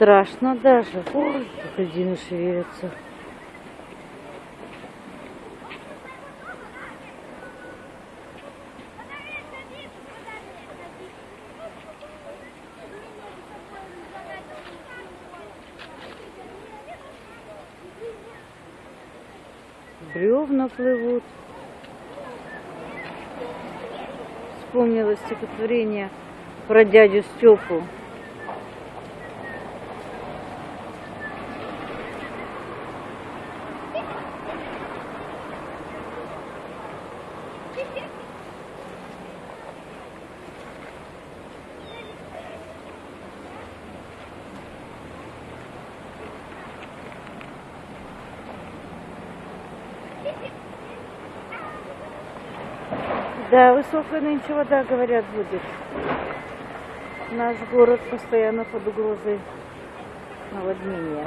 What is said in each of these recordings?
страшно даже. Ой, как льдины шевелятся. Бревна плывут. Вспомнила стихотворение про дядю Степу. Да, высокая нынче вода, говорят, будет. Наш город постоянно под угрозой наводнения.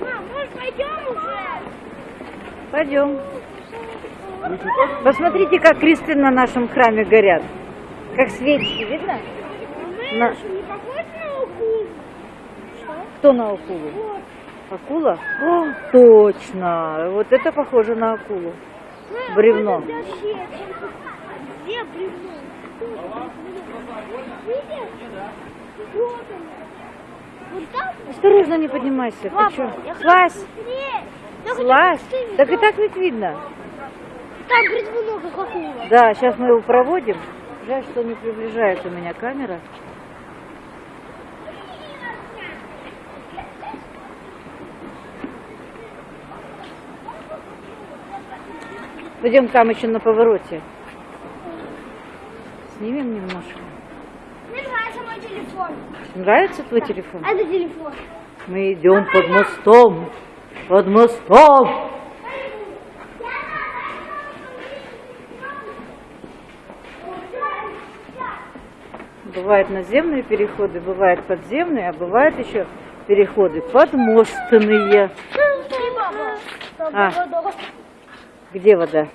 Мам, может пойдем уже? Пойдем. Посмотрите, как кресты на нашем храме горят. Как свечи, видно? На-? Что? Кто на акулу? Акула? О, точно. Вот это похоже на акулу. Бревно. Осторожно, не поднимайся. Ты Папа, чё? я хочу Посмотреть, Так и так ведь видно. Там бревно, как акула. Да, сейчас мы его проводим. Жаль, что не приближает у меня камера. Пойдем там еще на повороте. Снимем немножко. Мне нравится мой телефон. Нравится твой телефон? Это телефон. Мы идем под мостом. Под мостом. Бывают наземные переходы, бывают подземные, а бывают еще переходы подмостные. А. Где? Вода.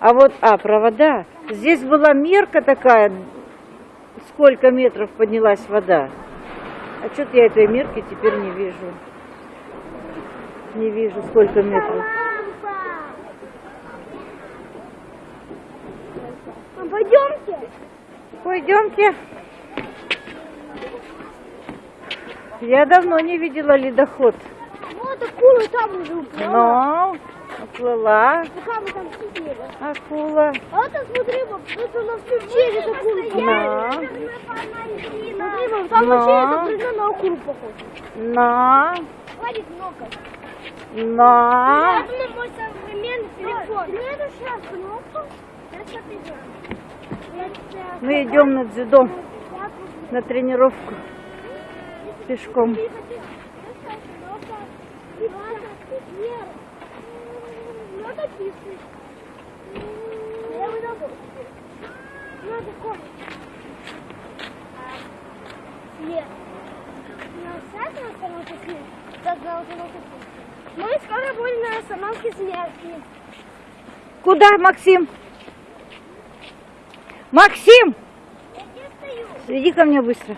А вот, а, провода. Здесь была мерка такая, сколько метров поднялась вода. А что-то я этой мерки теперь не вижу. Не вижу, сколько метров. А пойдемте. Пойдемте. Я давно не видела ледоход. Вот акула там уже уплыла. Но уплыла Пока там сидели. акула. А вот там, смотри, вот она все через акулу. Да. Смотри, там Но. вообще это на акулу похоже. На, Хватит много. На. На мой современный телефон. Ну это сейчас кнопку. Мы идем на дзюдо. На тренировку пешком. Нет. На сайт на смерти. Так, на остановке смерти. Мы скоро будем на остановке смерти. Куда, Максим? Максим! Я здесь стою. Иди ко мне быстро.